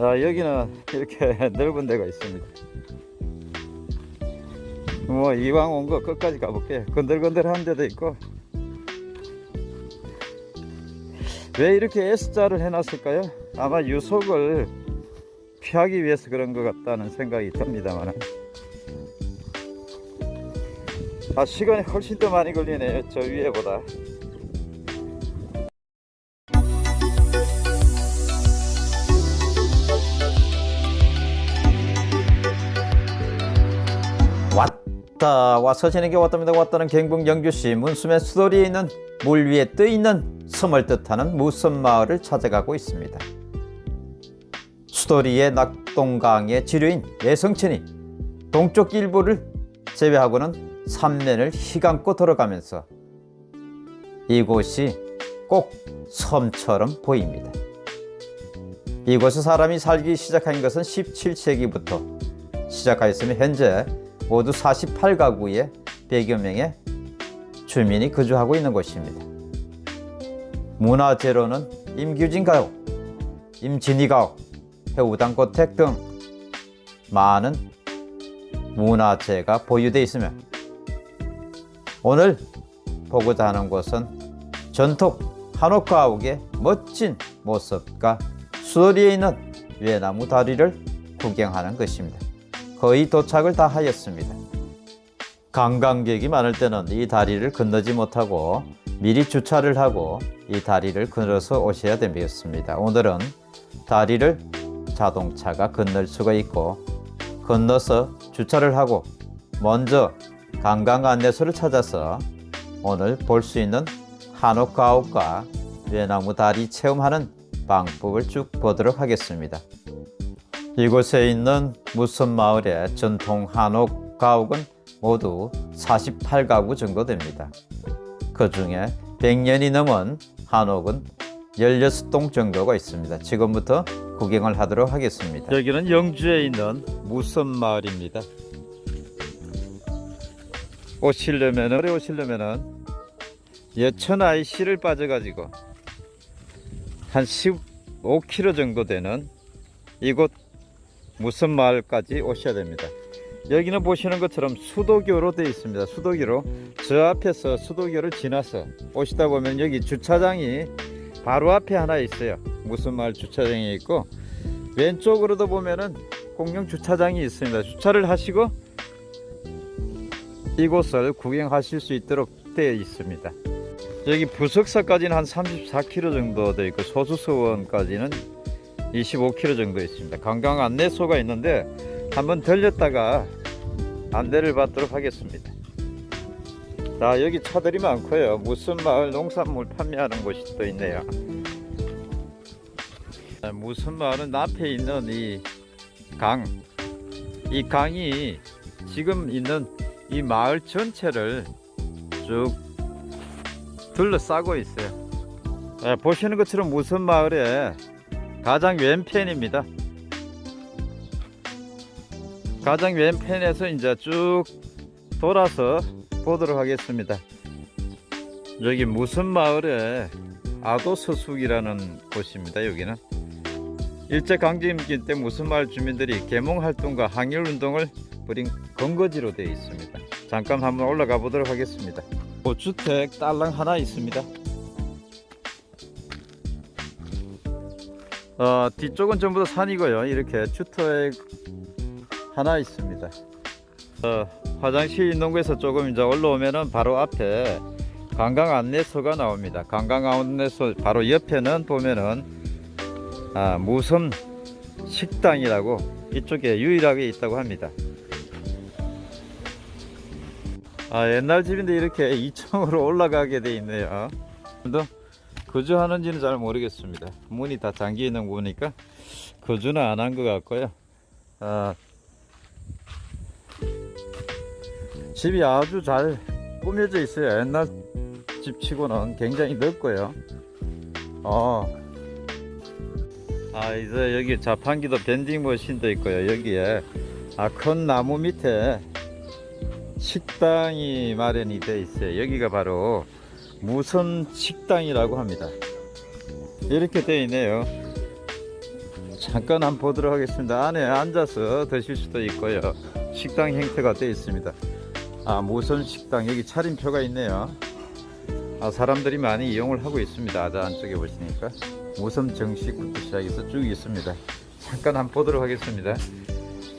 자 여기는 이렇게 넓은 데가 있습니다. 뭐 이왕 온 거 끝까지 가볼게요 건들건들한 데도 있고. 왜 이렇게 S자를 해놨을까요? 아마 유속을 피하기 위해서 그런 것 같다는 생각이 듭니다만 아 시간이 훨씬 더 많이 걸리네요 저 위에보다 와서 지내게 왔답니다 왔다는 경북 영주시 문수면 수도리에 있는 물 위에 떠있는 섬을 뜻하는 무섬마을을 찾아가고 있습니다. 수도리의 낙동강의 지류인 예성천이 동쪽 일부를 제외하고는 삼면을 휘감고 들어가면서 이곳이 꼭 섬처럼 보입니다. 이곳에 사람이 살기 시작한 것은 17세기부터 시작하였으며 현재 모두 48가구의 100여 명의 주민이 거주하고 있는 곳입니다. 문화재로는 임규진 가옥, 임진희 가옥, 해우당 고택 등 많은 문화재가 보유되어 있으며 오늘 보고자 하는 곳은 전통 한옥 가옥의 멋진 모습과 수도리에 있는 외나무 다리를 구경하는 것입니다. 거의 도착을 다 하였습니다. 관광객이 많을 때는 이 다리를 건너지 못하고 미리 주차를 하고 이 다리를 건너서 오셔야 되겠습니다. 오늘은 다리를 자동차가 건널 수가 있고 건너서 주차를 하고 먼저 관광 안내소를 찾아서 오늘 볼 수 있는 한옥 가옥과 외나무 다리 체험하는 방법을 쭉 보도록 하겠습니다. 이곳에 있는 무섬마을의 전통 한옥 가옥은 모두 48가구 정도 됩니다. 그 중에 100년이 넘은 한옥은 16동 정도가 있습니다. 지금부터 구경을 하도록 하겠습니다. 여기는 영주에 있는 무섬마을입니다. 오시려면 오래 오시려면은 예천 IC를 빠져가지고 한 15km 정도 되는 이곳 무슨 마을까지 오셔야 됩니다. 여기는 보시는 것처럼 수도교로 되어 있습니다. 수도교로 저 앞에서 수도교를 지나서 오시다 보면 여기 주차장이 바로 앞에 하나 있어요. 무슨 마을 주차장이 있고 왼쪽으로도 보면은 공영 주차장이 있습니다. 주차를 하시고 이곳을 구경하실 수 있도록 되어 있습니다. 여기 부석사까지는 한 34km 정도 되어 있고 소수서원까지는 25km 정도 있습니다. 관광 안내소가 있는데 한번 들렸다가 안내를 받도록 하겠습니다. 자 여기 차들이 많고요. 무슨 마을 농산물 판매하는 곳이 또 있네요. 무슨 마을은 앞에 있는 이 강, 이 강이 지금 있는 이 마을 전체를 쭉 둘러싸고 있어요. 네, 보시는 것처럼 무슨 마을에 가장 왼편입니다. 가장 왼편에서 이제 쭉 돌아서 보도록 하겠습니다. 여기 무슨 마을에 아도서숙이라는 곳입니다. 여기는 일제강점기 때 무슨 마을 주민들이 개몽활동과 항일운동을 벌인 근거지로 되어 있습니다. 잠깐 한번 올라가 보도록 하겠습니다. 고주택 딸랑 하나 있습니다. 어, 뒤쪽은 전부 다 산이고요. 이렇게 주택 하나 있습니다. 어, 화장실 곳에서 조금 이제 올라오면은 바로 앞에 관광 안내소가 나옵니다. 관광 안내소 바로 옆에는 보면은 아, 무섬 식당이라고 이쪽에 유일하게 있다고 합니다. 아, 옛날 집인데 이렇게 2층으로 올라가게 돼 있네요. 또 거주하는지는 잘 모르겠습니다. 문이 다 잠겨 있는 거 보니까 거주는 안 한 것 같고요. 아, 집이 아주 잘 꾸며져 있어요. 옛날 집치고는 굉장히 넓고요. 어. 아, 이제 여기 자판기도 밴딩 머신도 있고요. 여기에 아, 큰 나무 밑에 식당이 마련이 되어 있어요. 여기가 바로 무선 식당이라고 합니다. 이렇게 되어 있네요. 잠깐 한번 보도록 하겠습니다. 안에 앉아서 드실 수도 있고요. 식당 형태가 되어 있습니다. 아, 모선 식당 여기 차림표가 있네요. 아, 사람들이 많이 이용을 하고 있습니다. 아자 안쪽에 보시니까 모섬 정식부터 시작해서 쭉 있습니다. 잠깐 한번 보도록 하겠습니다.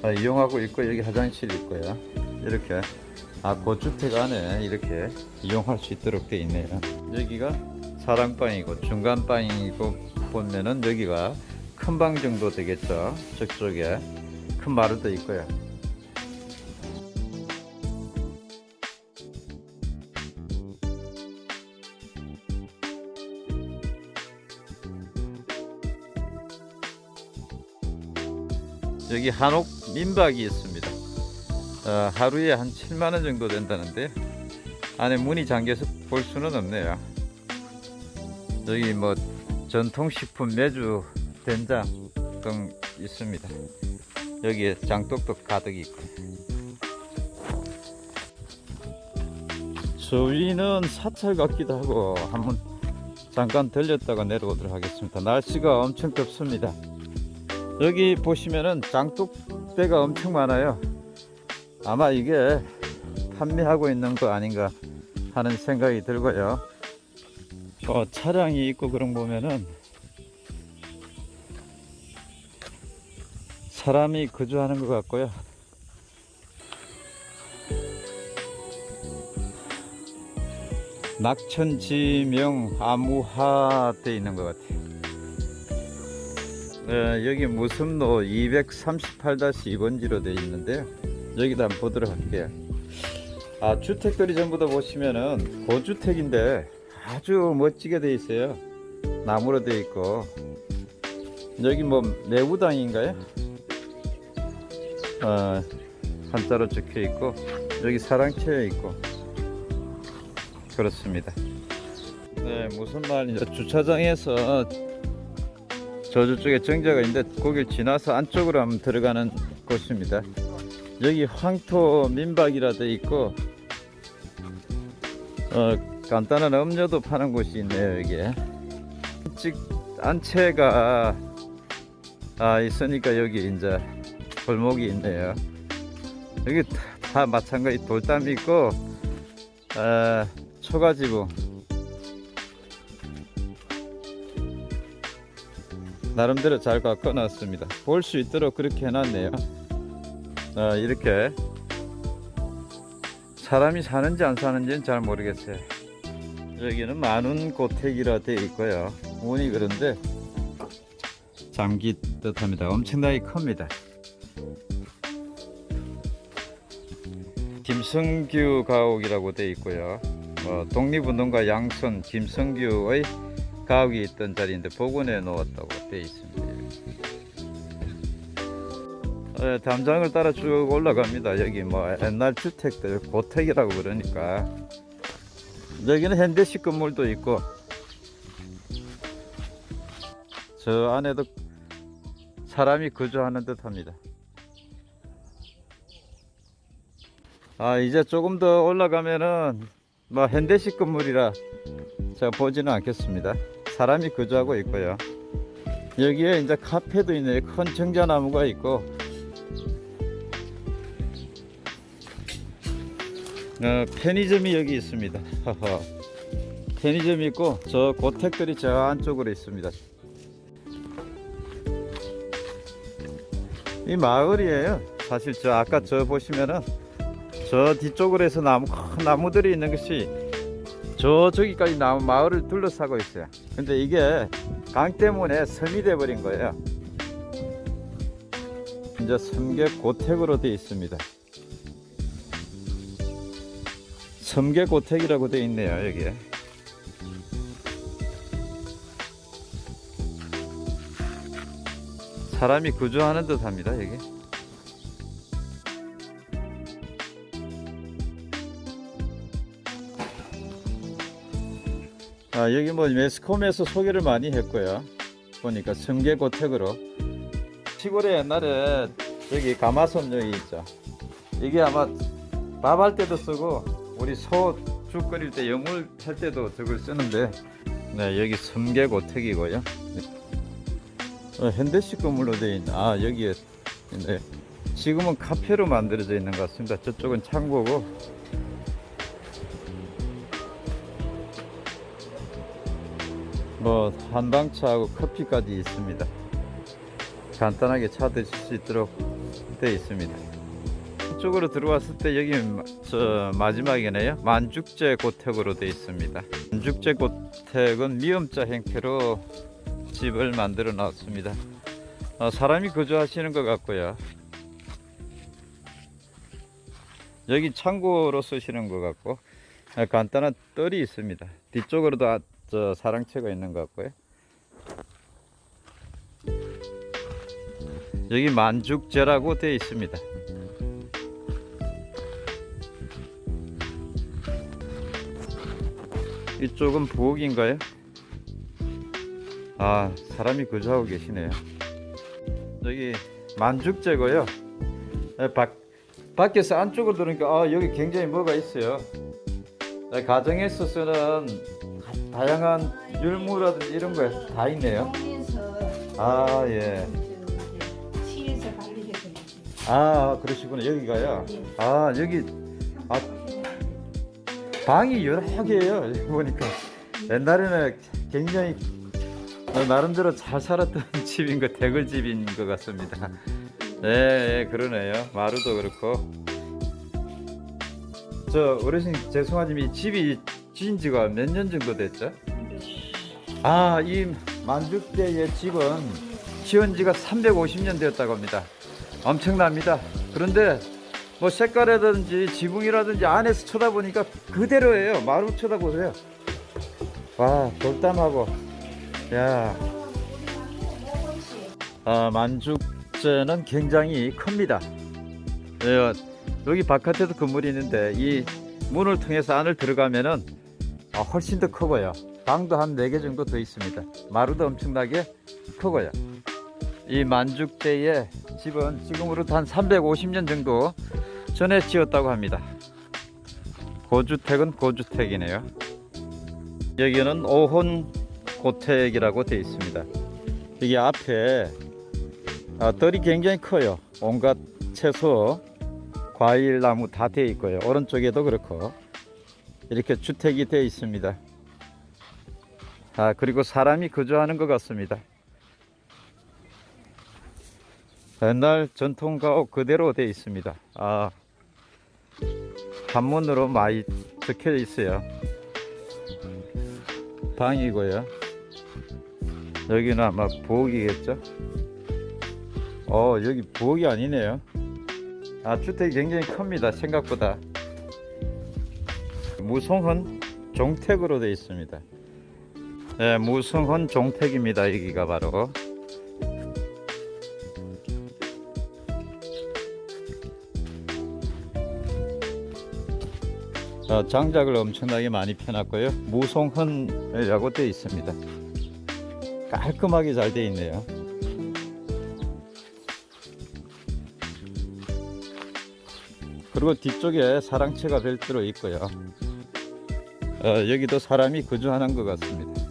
아, 이용하고 있고 여기 화장실 있고요. 이렇게 아 고주택 안에 이렇게 이용할 수 있도록 되어 있네요. 여기가 사랑방이고 중간방이고 보면은 여기가 큰 방 정도 되겠죠. 저쪽에 큰 마루도 있고요. 여기 한옥 민박이 있습니다. 어, 하루에 한 7만 원 정도 된다는데 안에 문이 잠겨서 볼 수는 없네요. 여기 뭐 전통식품 매주 된장 등 있습니다. 여기에 장독도 가득 있고. 저 위는 사찰 같기도 하고 한번 잠깐 들렸다가 내려오도록 하겠습니다. 날씨가 엄청 덥습니다. 여기 보시면은 장독대가 엄청 많아요. 아마 이게 판매하고 있는 거 아닌가 하는 생각이 들고요. 어, 차량이 있고 그런 거 보면은 사람이 거주하는 것 같고요. 낙천지명 아무하 돼 있는 것 같아요. 네, 여기 무슨로 238-2번지로 되어 있는데요. 여기다 한번 보도록 할게요. 아, 주택들이 전부 다 보시면은 고주택인데 아주 멋지게 되어 있어요. 나무로 되어 있고. 여기 뭐 내부당인가요? 어, 한자로 적혀 있고 여기 사랑채에 있고 그렇습니다. 네, 무슨 말이냐 주차장에서 저쪽에 정자가 있는데 거길 지나서 안쪽으로 한번 들어가는 곳입니다. 여기 황토 민박이라 돼 있고 어, 간단한 음료도 파는 곳이 있네요 여기에. 직 안채가 아 있으니까 여기 이제 골목이 있네요. 여기 다, 다 마찬가지 돌담 있고 아, 초가지붕 나름대로 잘 바꿔놨습니다. 볼 수 있도록 그렇게 해놨네요 아, 이렇게 사람이 사는지 안 사는지는 잘 모르겠어요. 여기는 만운 고택이라 되어 있고요. 문이 그런데 잠기 듯합니다. 엄청나게 큽니다. 김성규 가옥이라고 되어 있고요. 어, 독립운동가 양손 김성규의 가옥이 있던 자리인데 복원해 놓았다고 되어 있습니다 예, 담장을 따라 쭉 올라갑니다. 여기 뭐 옛날 주택들 고택이라고 그러니까 여기는 현대식 건물도 있고 저 안에도 사람이 거주하는 듯 합니다. 아 이제 조금 더 올라가면은 뭐 현대식 건물이라 제가 보지는 않겠습니다. 사람이 거주하고 있고요. 여기에 이제 카페도 있네요. 큰 정자나무가 있고 어, 편의점이 여기 있습니다. 편의점이 있고 저 고택들이 저 안쪽으로 있습니다. 이 마을이에요. 사실 저 아까 저 보시면은 저 뒤쪽으로 해서 나무 큰 나무들이 있는 것이 저 저기까지 나무 마을을 둘러싸고 있어요. 근데 이게 강 때문에 섬이 돼 버린 거예요. 이제 섬계 고택으로 되어 있습니다. 섬계고택이라고 되어 있네요 여기에. 사람이 거주하는 듯 합니다 여기. 아 여기 뭐 매스컴에서 소개를 많이 했고요. 보니까 섬계고택으로. 시골에 옛날에 여기 가마솥 여기 있죠. 이게 아마 밥할 때도 쓰고 우리 소죽 끓일 때 여물 할 때도 저걸 쓰는데 네 여기 섬계고택이고요. 네. 어, 현대식 건물로 되어 있는 아 여기에 있네. 지금은 카페로 만들어져 있는 것 같습니다. 저쪽은 창고고. 뭐 한방차하고 커피까지 있습니다. 간단하게 차 드실 수 있도록 되어 있습니다. 이 쪽으로 들어왔을 때 여기 마지막이네요. 만죽제 고택으로 되어 있습니다. 만죽제 고택은 미음자 형태로 집을 만들어 놨습니다. 어, 사람이 거주하시는 것 같고요. 여기 창고로 쓰시는 것 같고 아, 간단한 뜰이 있습니다. 뒤쪽으로도 아, 저 사랑채가 있는 것 같고요. 여기 만죽제라고 되어 있습니다 이쪽은 부엌인가요? 아 사람이 거주하고 계시네요. 여기 만죽제고요. 예, 밖, 밖에서 안쪽으로 들으니까 아 여기 굉장히 뭐가 있어요. 예, 가정에서 쓰는 다- 다양한 율무라든지 이런 거 다 있네요. 아예. 아 그러시구나. 여기가요? 네. 아 여기 아 방이 여러 개예요. 보니까. 옛날에는 굉장히 어, 나름대로 잘 살았던 집인 거 대글집인 것 같습니다. 예, 예 그러네요. 마루도 그렇고. 저 어르신 죄송하지만 이 집이 지은 지가 몇 년 정도 됐죠? 아 이 만죽대의 집은 지은 지가 350년 되었다고 합니다. 엄청납니다. 그런데 뭐 색깔이라든지 지붕이라든지 안에서 쳐다보니까 그대로예요. 마루 쳐다보세요. 와 돌담하고. 야. 아, 만죽제는 굉장히 큽니다. 예, 여기 바깥에도 건물이 있는데 이 문을 통해서 안을 들어가면은 아, 훨씬 더 크고요. 방도 한 4개 정도 더 있습니다. 마루도 엄청나게 크고요. 이 만죽대의 집은 지금으로부터 한 350년 정도 전에 지었다고 합니다. 고주택은 고주택이네요. 여기는 오혼 고택이라고 되어 있습니다. 여기 앞에 아, 덜이 굉장히 커요. 온갖 채소, 과일, 나무 다 되어 있고요. 오른쪽에도 그렇고 이렇게 주택이 되어 있습니다. 아 그리고 사람이 거주하는 것 같습니다. 옛날 전통 가옥 그대로 되어 있습니다. 아, 한문으로 많이 적혀 있어요. 방이고요. 여기는 아마 부엌이겠죠? 어, 여기 부엌이 아니네요. 아, 주택이 굉장히 큽니다. 생각보다. 무송헌 종택으로 되어 있습니다. 네, 무송헌 종택입니다. 여기가 바로. 장작을 엄청나게 많이 펴놨고요. 무송헌이라고 되어 있습니다. 깔끔하게 잘 되어 있네요. 그리고 뒤쪽에 사랑채가 별도로 있고요. 어, 여기도 사람이 거주하는 것 같습니다.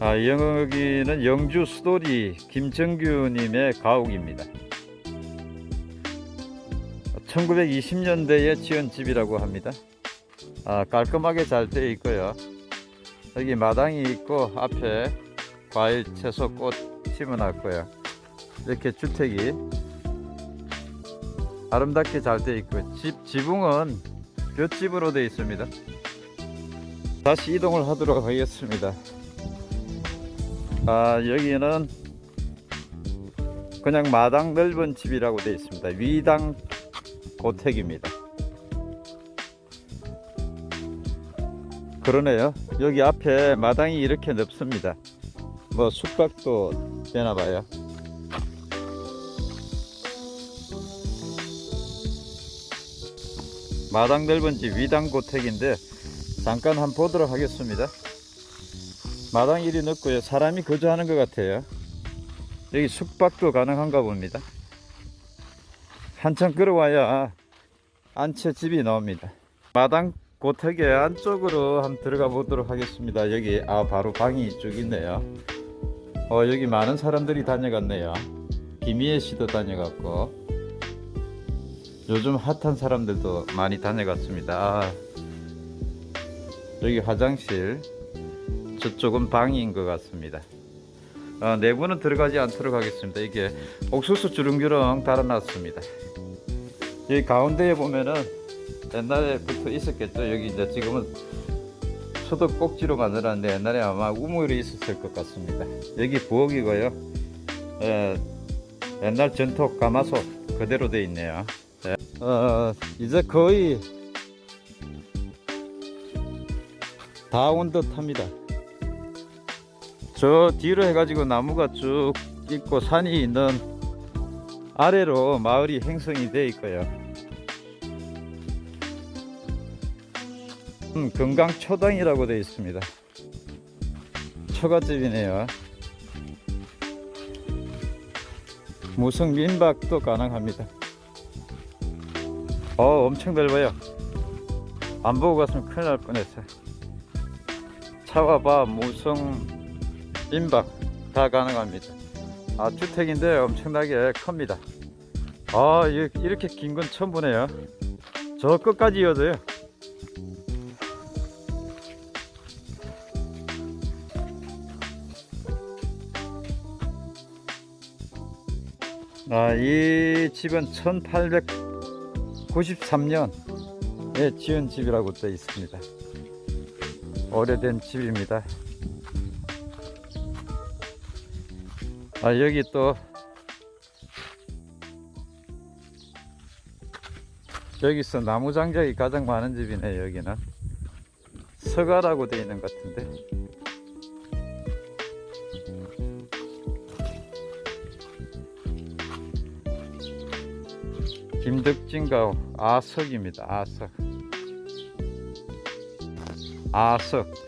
아, 여기는 영주 수도리 김정규 님의 가옥입니다. 1920년대에 지은 집이라고 합니다. 아, 깔끔하게 잘 되어 있고요. 여기 마당이 있고 앞에 과일, 채소, 꽃 심어놨고요. 이렇게 주택이 아름답게 잘 되어 있고 집 지붕은 볏집으로 되어 있습니다. 다시 이동을 하도록 하겠습니다. 아, 여기는 그냥 마당 넓은 집이라고 되어 있습니다. 위당 고택입니다. 그러네요. 여기 앞에 마당이 이렇게 넓습니다. 뭐 숙박도 되나 봐요. 마당 넓은 집 위당 고택인데 잠깐 한번 보도록 하겠습니다. 마당 일이 넓고요. 사람이 거주하는 것 같아요. 여기 숙박도 가능한가 봅니다. 한참 걸어와야 안채 집이 나옵니다. 마당 고택의 안쪽으로 한번 들어가 보도록 하겠습니다. 여기 아 바로 방이 쭉 있네요. 어, 여기 많은 사람들이 다녀갔네요. 김희애 씨도 다녀갔고, 요즘 핫한 사람들도 많이 다녀갔습니다. 아, 여기 화장실, 저쪽은 방인 것 같습니다. 아, 내부는 들어가지 않도록 하겠습니다. 이게 옥수수 주렁주렁 달아놨습니다. 여기 가운데에 보면은 옛날에부터 있었겠죠. 여기 이제 지금은 소독 꼭지로 만들었는데 옛날에 아마 우물이 있었을 것 같습니다. 여기 부엌이고요. 예, 옛날 전통 가마솥 그대로 돼 있네요. 예. 어, 이제 거의 다 온 듯 합니다. 저 뒤로 해가지고 나무가 쭉 있고 산이 있는 아래로 마을이 형성이 돼 있고요. 음, 건강초당이라고 되어 있습니다. 초가집이네요. 무성 민박도 가능합니다. 어, 엄청 넓어요. 안 보고 갔으면 큰일 날 뻔했어요. 차와 바, 무성 민박 다 가능합니다. 아, 주택인데 엄청나게 큽니다. 아, 이- 이렇게 긴 건 처음 보네요. 저 끝까지 이어져요. 아, 이 집은 1893년에 지은 집이라고 되어 있습니다. 오래된 집입니다. 아, 여기 또 여기서 나무 장작이 가장 많은 집이네 여기는 서가라고 되어 있는 것 같은데 김덕진가 아석입니다. 아석. 아석.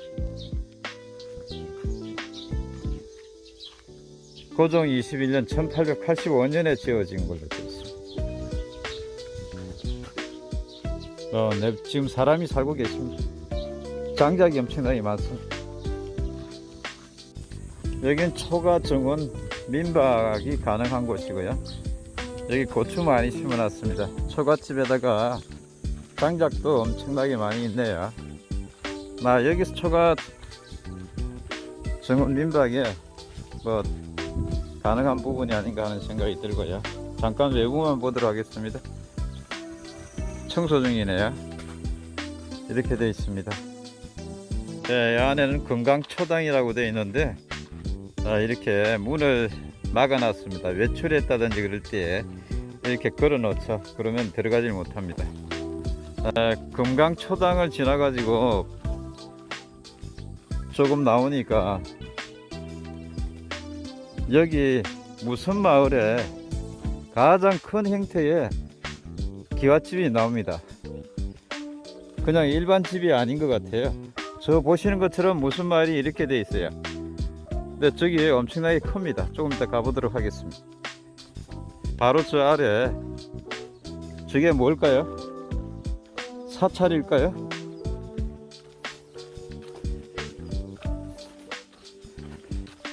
고종 21년 1885년에 지어진 걸로 되어 있습니다. 어, 네, 지금 사람이 살고 계십니다. 장작이 엄청나게 많습니다. 여긴 초가 정원 민박이 가능한 곳이고요. 여기 고추 많이 심어놨습니다. 초가집에다가 장작도 엄청나게 많이 있네요. 나 여기서 초가 정원 민박에 뭐 가능한 부분이 아닌가 하는 생각이 들고요. 잠깐 외부만 보도록 하겠습니다. 청소 중이네요. 이렇게 되어 있습니다. 네, 이 안에는 건강초당이라고 되어 있는데 아, 이렇게 문을 막아 놨습니다. 외출했다든지 그럴 때 이렇게 걸어 놓죠. 그러면 들어가질 못합니다. 아, 금강초당을 지나 가지고 조금 나오니까 여기 무슨 마을에 가장 큰 형태의 기와집이 나옵니다. 그냥 일반 집이 아닌 것 같아요. 저 보시는 것처럼 무슨 마을이 이렇게 돼 있어요. 근데 저기 엄청나게 큽니다. 조금 이따 가보도록 하겠습니다. 바로 저 아래 저게 뭘까요? 사찰일까요?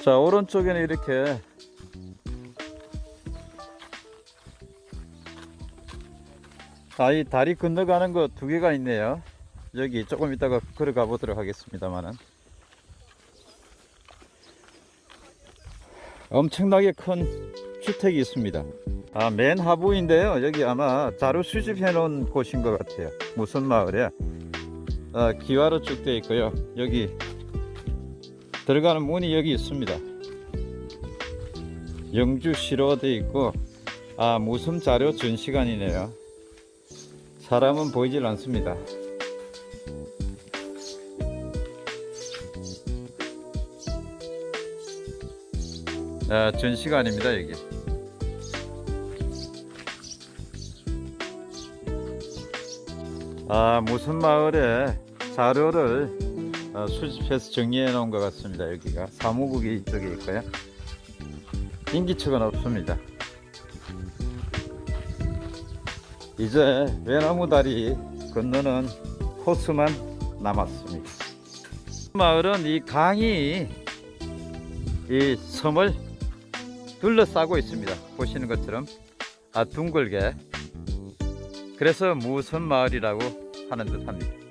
자 오른쪽에는 이렇게 아이 다리 건너가는 거 두 개가 있네요. 여기 조금 이따가 걸어가 보도록 하겠습니다만은 엄청나게 큰 주택이 있습니다. 아, 맨 하부인데요. 여기 아마 자료 수집해 놓은 곳인 것 같아요. 무슨 마을에 아, 기와로 쭉 되어 있고요. 여기 들어가는 문이 여기 있습니다. 영주시로 되어 있고 아 무슨 자료 전시관이네요. 사람은 보이질 않습니다. 아, 전시관입니다 여기. 아 무슨 마을에 자료를 어, 수집해서 정리해 놓은 것 같습니다. 여기가 사무국이 이쪽에 있고요. 인기척은 없습니다. 이제 외나무 다리 건너는 코스만 남았습니다. 마을은 이 강이 이 섬을 둘러싸고 있습니다. 보시는 것처럼 아 둥글게. 그래서 무선 마을이라고 하는 듯합니다.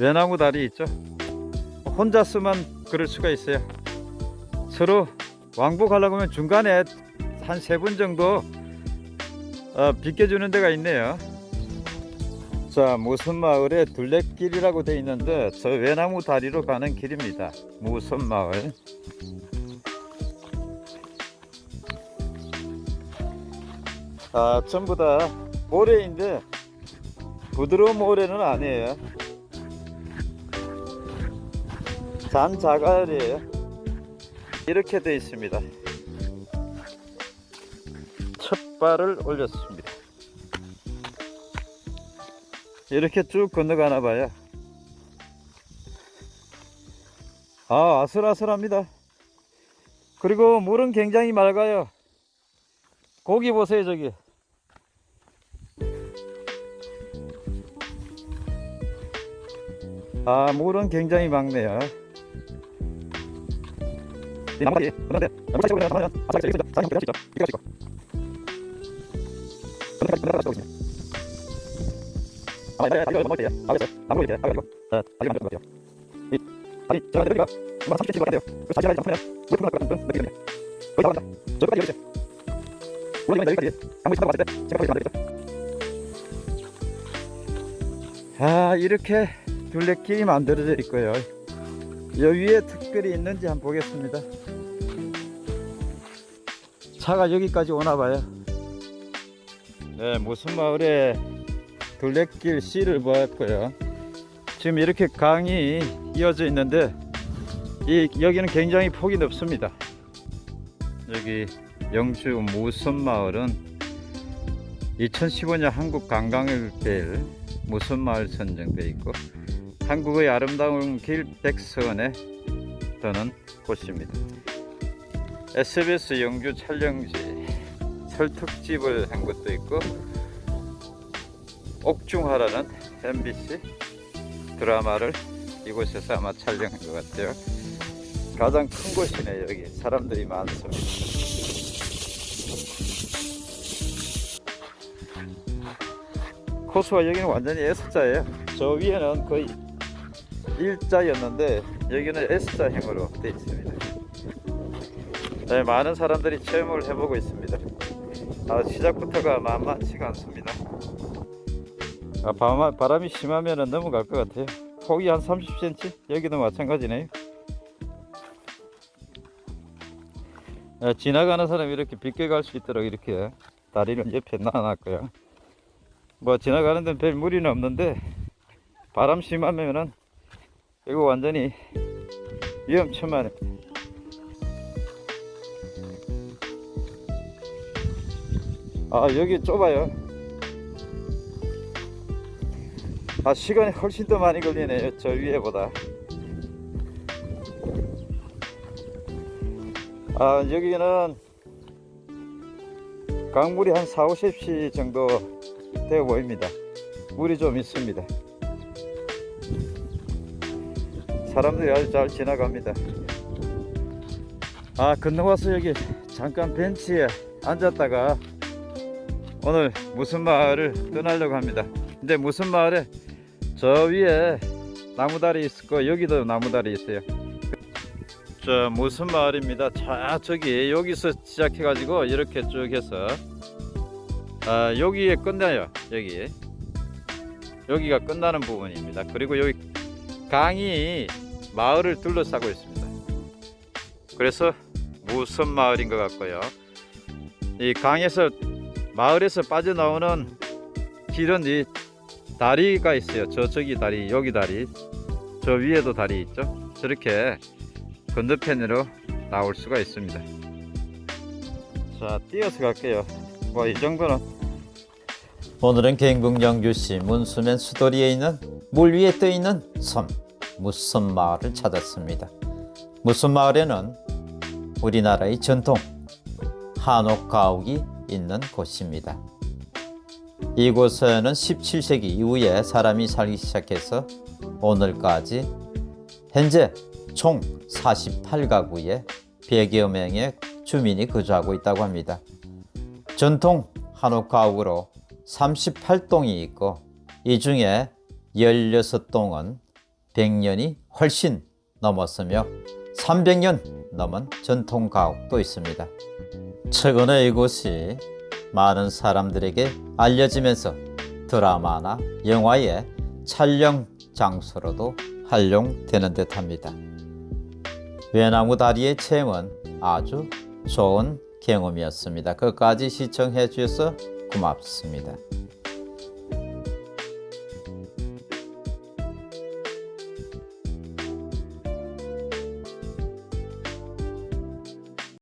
외나무 다리 있죠? 혼자 쓰면 그럴 수가 있어요. 서로 왕복하려고 하면 중간에 한 세 분 정도 어, 비켜주는 데가 있네요. 자, 무슨 마을에 둘레길이라고 되어 있는데 저 외나무 다리로 가는 길입니다. 무슨 마을. 아, 전부 다 모래인데 부드러운 모래는 아니에요. 잔자갈이에요. 이렇게 되어 있습니다. 첫 발을 올렸습니다. 이렇게 쭉 건너가나 봐요. 아, 아슬아슬합니다. 그리고 물은 굉장히 맑아요. 고기 보세요, 저기. 아, 물은 굉장히 맑네요. 이 나무가지, 그런데 나무 사이로 그냥 가면 아삭아삭 있습니다. 사진 한번 찍죠. 이거 찍고. 그런데 그냥 가지고 있습니다. 아, 네, 이거 먹을 때요. 알겠어요. 나무 이렇게 가지고. 자, 다리 만들 것 같아요. 이 다리 제가 여기가 뭐 30cm 것 같아요. 그 사진 하나 잡으면 물품날것 같은 그런 느낌이네요. 거기 다 간다. 저기까지 여기 있어요. 물이 여기까지 강물이 산다고 봤을 때 생각보다 안 되겠죠. 아, 이렇게 둘레길이 만들어져 있고요. 여 위에 특별히 있는지 한번 보겠습니다. 차가 여기까지 오나 봐요. 네, 무슨 마을에 둘레길 씨를 보았고요. 지금 이렇게 강이 이어져 있는데 이 여기는 굉장히 폭이 넓습니다. 여기 영주 무슨 마을은 2015년 한국 관광을 무슨 마을 선정돼 있고 한국의 아름다운 길 백선에 떠는 곳입니다. SBS 영주 촬영지 설특집을 한 것도 있고 옥중하라는 MBC 드라마를 이곳에서 아마 촬영한 것 같아요. 가장 큰 곳이네요. 여기 사람들이 많습니다. 코스와 여기는 완전히 S자예요. 저 위에는 거의 일자였는데 여기는 S자형으로 되어 있습니다. 네, 많은 사람들이 체험을 해보고 있습니다. 아, 시작부터가 만만치가 않습니다. 아, 바람, 바람이 심하면 넘어갈 것 같아요. 폭이 한 30cm? 여기도 마찬가지네요. 아, 지나가는 사람이 이렇게 비껴갈 수 있도록 이렇게 다리를 옆에 놔놨고요. 뭐 지나가는 데는 별 무리는 없는데 바람 심하면은 이거 완전히 위험천만해. 아 여기 좁아요. 아 시간이 훨씬 더 많이 걸리네요. 저 위에보다. 아 여기는 강물이 한 4, 50시 정도 되어 보입니다. 물이 좀 있습니다. 사람들이 아주 잘 지나갑니다. 아 건너와서 여기 잠깐 벤치에 앉았다가 오늘 무슨 마을을 떠나려고 합니다. 근데 무슨 마을에 저 위에 나무다리 있고 여기도 나무다리 있어요. 저 무슨 마을입니다. 자 저기 여기서 시작해 가지고 이렇게 쭉 해서 아, 여기에 끝나요. 여기 여기가 끝나는 부분입니다. 그리고 여기 강이 마을을 둘러싸고 있습니다. 그래서 무슨 마을인 것 같고요. 이 강에서 마을에서 빠져나오는 길은 이 다리가 있어요. 저쪽이 다리, 여기 다리, 저 위에도 다리 있죠. 저렇게 건너편으로 나올 수가 있습니다. 자, 뛰어서 갈게요. 뭐 이 정도는 오늘은 경북 영주시 문수면 수도리에 있는 물 위에 떠 있는 섬 무섬 마을을 찾았습니다. 무섬 마을에는 우리나라의 전통 한옥 가옥이 있는 곳입니다. 이곳에는 17세기 이후에 사람이 살기 시작해서 오늘까지 현재 총 48가구에 100여 명의 주민이 거주하고 있다고 합니다. 전통 한옥 가옥으로 38동이 있고 이 중에 16동은 100년이 훨씬 넘었으며 300년 넘은 전통 가옥도 있습니다. 최근에 이곳이 많은 사람들에게 알려지면서 드라마나 영화의 촬영 장소로도 활용되는 듯 합니다. 외나무 다리의 체험은 아주 좋은 경험이었습니다. 끝까지 시청해 주셔서 고맙습니다.